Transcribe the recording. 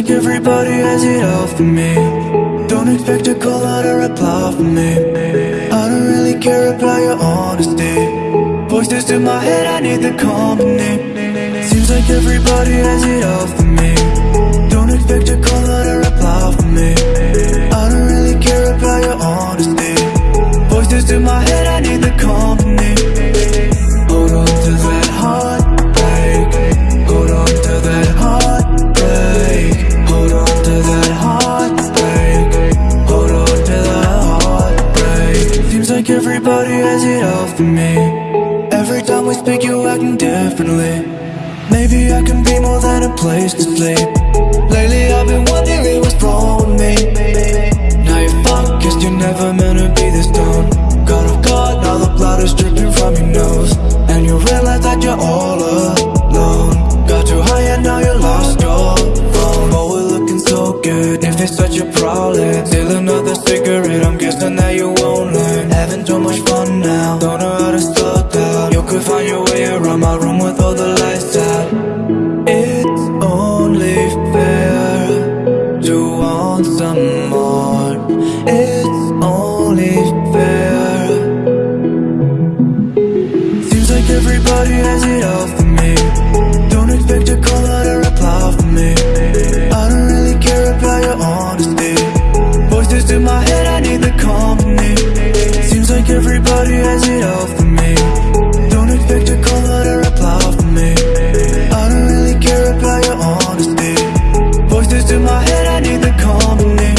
has it all for me. Don't expect a call or a reply from me. I don't really care about your honesty. Voices in my head, I need the company. Seems like everybody has it all for me. Don't expect a call or a reply from me. I don't really care about your honesty. Voices in my head, I need the company for me. Every time we speak you acting differently. Maybe I can be more than a place to sleep. Lately I've been wondering what's wrong with me. Now you're fucked, guess you're never meant to be this dumb. God off guard, now the blood is dripping from your nose. And you realize that you're all alone. Got too high and now you lost your phone But we're looking so good, if it's such a problem want some more. It's only fair. Seems like everybody has it all for me. Don't expect a call or a reply from me. I don't really care about your honesty. Voices in my head, I need the company. Seems like everybody has it all all